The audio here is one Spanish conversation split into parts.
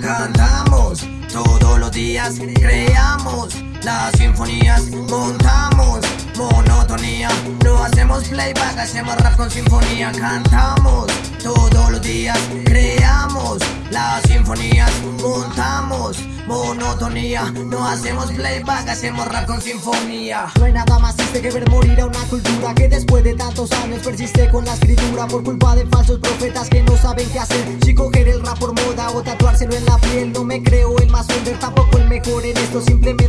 Cantamos todos los días, creamos las sinfonías, montamos monotonía, no hacemos playback, hacemos rap con sinfonía, cantamos todos los días, creamos las sinfonías, montamos monotonía, no hacemos playback, hacemos rap con sinfonía. No hay nada más triste que ver morir a una cultura que después de tantos años persiste con la escritura por culpa de falsos profetas que no saben qué hacer. Si coger el rap por moda o tatuárselo en la piel, no me creo el más under, tampoco el mejor en esto. Simplemente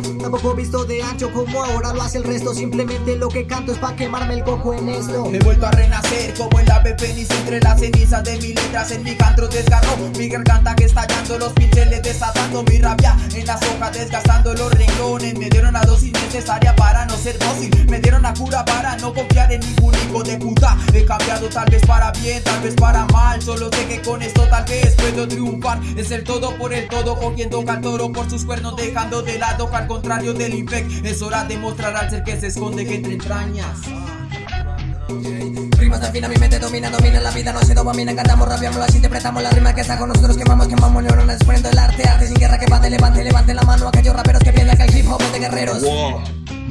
Tampoco visto de ancho como ahora lo hace el resto. Simplemente lo que canto es pa' quemarme el coco en esto. He vuelto a renacer como el ave fénix entre las cenizas de mis letras en mi canto desgarró mi garganta que estallando los pinceles desatando mi rabia en las hojas desgastando los renglones me dieron la dosis necesaria para no ser dócil me dieron la cura para no confiar en ningún hijo de puta. He cambiado tal vez para bien tal vez para mal. Solo sé que con esto tal vez puedo triunfar. Es el todo por el todo cogiendo al toro por sus cuernos dejando de lado al contrario del infect es hora de mostrar al ser que se esconde que entre entrañas. Rimas al fin a mi mente domina, domina la vida, no se dopamina Cantamos, rapeamos, las interpretamos, las rimas que está con nosotros Quemamos, quemamos neuronas, exponiendo el arte Arte sin guerra que bate, levante, levante la mano Aquellos raperos que piensan que el hip hop es de guerreros. Wow,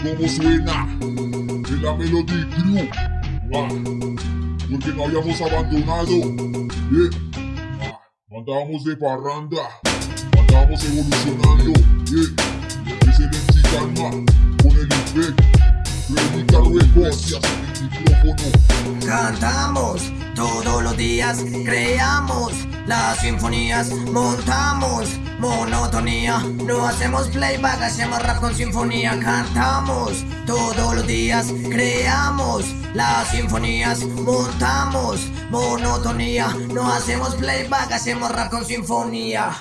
¿Cómo suena? En la Melody Crew wow. Porque no habíamos abandonado yeah. ah, Andábamos de parranda Andábamos evolucionando yeah. Excelencia y calma Con el infect Predica Records el micrófono Cantamos todos los días, creamos las sinfonías, montamos no hacemos playback, hacemos rap con sinfonía, cantamos todos los días, creamos las sinfonías, montamos monotonía, no hacemos playback, hacemos rap con sinfonía.